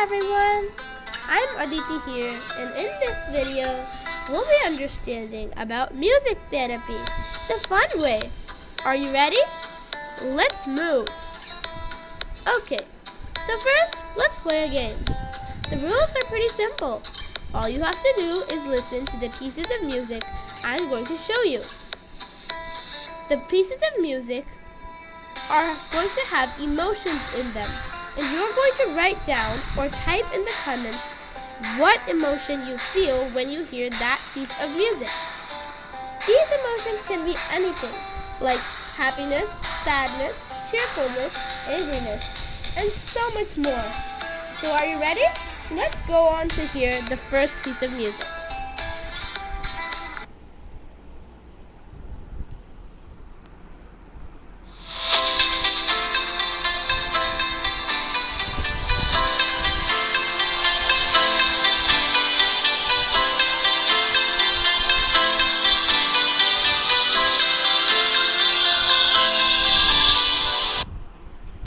everyone! I'm Aditi here and in this video we'll be understanding about music therapy, the fun way. Are you ready? Let's move! Okay, so first let's play a game. The rules are pretty simple. All you have to do is listen to the pieces of music I'm going to show you. The pieces of music are going to have emotions in them and you're going to write down or type in the comments what emotion you feel when you hear that piece of music. These emotions can be anything, like happiness, sadness, cheerfulness, angriness, and so much more. So are you ready? Let's go on to hear the first piece of music.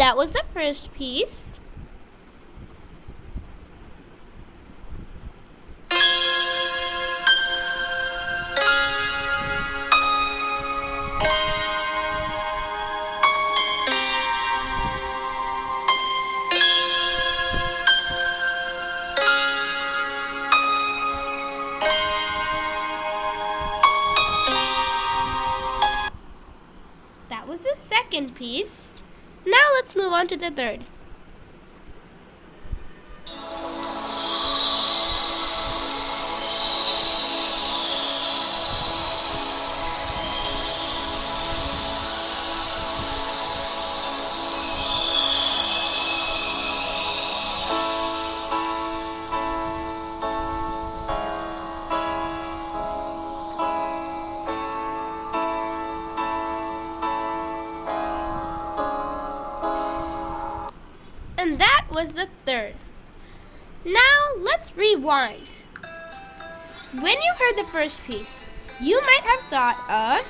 That was the first piece. That was the second piece. Now let's move on to the third. Was the third. Now let's rewind. When you heard the first piece, you might have thought of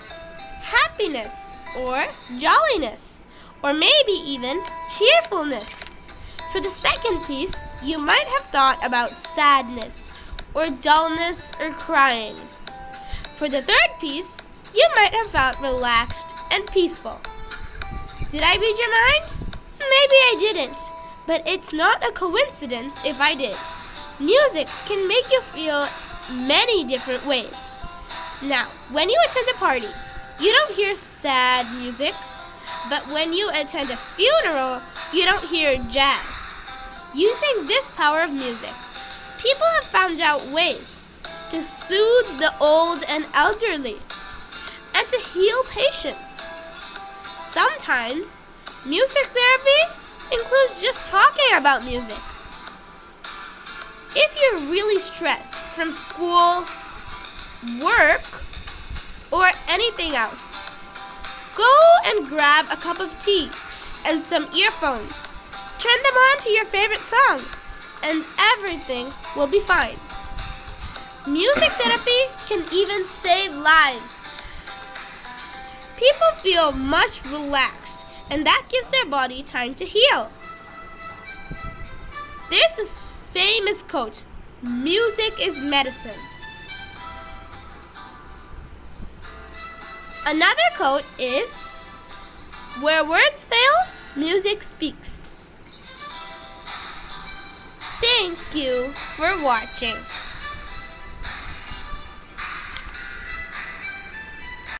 happiness or jolliness or maybe even cheerfulness. For the second piece, you might have thought about sadness or dullness or crying. For the third piece, you might have felt relaxed and peaceful. Did I read your mind? Maybe I didn't. But it's not a coincidence if I did. Music can make you feel many different ways. Now, when you attend a party, you don't hear sad music, but when you attend a funeral, you don't hear jazz. Using this power of music, people have found out ways to soothe the old and elderly and to heal patients. Sometimes, music therapy includes just talking about music. If you're really stressed from school, work, or anything else, go and grab a cup of tea and some earphones. Turn them on to your favorite song, and everything will be fine. Music therapy can even save lives. People feel much relaxed and that gives their body time to heal. There's this famous quote music is medicine. Another quote is where words fail, music speaks. Thank you for watching.